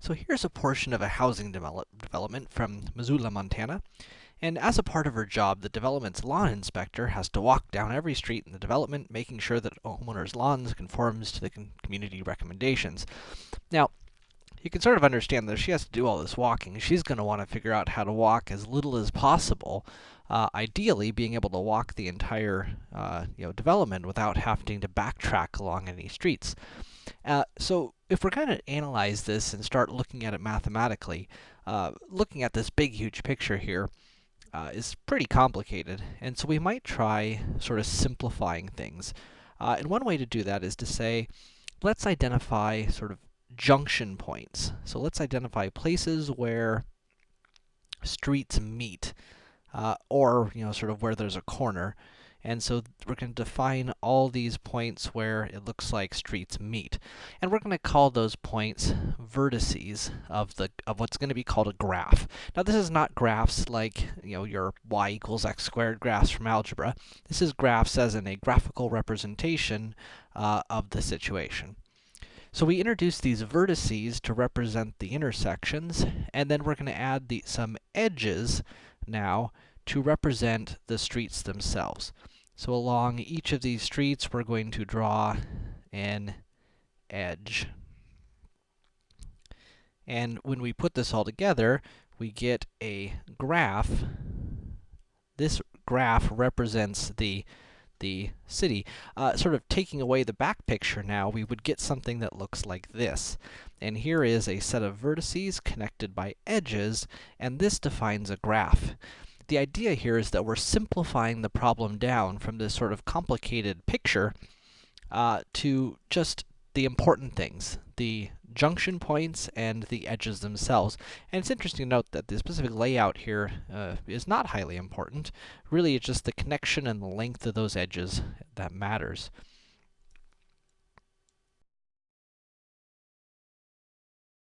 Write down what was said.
So here's a portion of a housing develop development from Missoula, Montana. And as a part of her job, the development's lawn inspector has to walk down every street in the development, making sure that homeowners' lawns conforms to the community recommendations. Now, you can sort of understand that if she has to do all this walking, she's going to want to figure out how to walk as little as possible. Uh, ideally, being able to walk the entire, uh, you know, development without having to backtrack along any streets. Uh, so if we're going to analyze this and start looking at it mathematically, uh, looking at this big, huge picture here uh, is pretty complicated. And so we might try sort of simplifying things. Uh, and one way to do that is to say, let's identify sort of junction points. So let's identify places where streets meet, uh, or, you know, sort of where there's a corner. And so we're going to define all these points where it looks like streets meet. And we're going to call those points vertices of the of what's going to be called a graph. Now this is not graphs like, you know, your y equals x squared graphs from algebra. This is graphs as in a graphical representation uh, of the situation. So we introduce these vertices to represent the intersections, and then we're going to add the, some edges now to represent the streets themselves. So along each of these streets, we're going to draw an edge. And when we put this all together, we get a graph. This graph represents the the city. Uh, sort of taking away the back picture now, we would get something that looks like this. And here is a set of vertices connected by edges, and this defines a graph the idea here is that we're simplifying the problem down from this sort of complicated picture uh, to just the important things, the junction points and the edges themselves. And it's interesting to note that the specific layout here uh, is not highly important. Really, it's just the connection and the length of those edges that matters.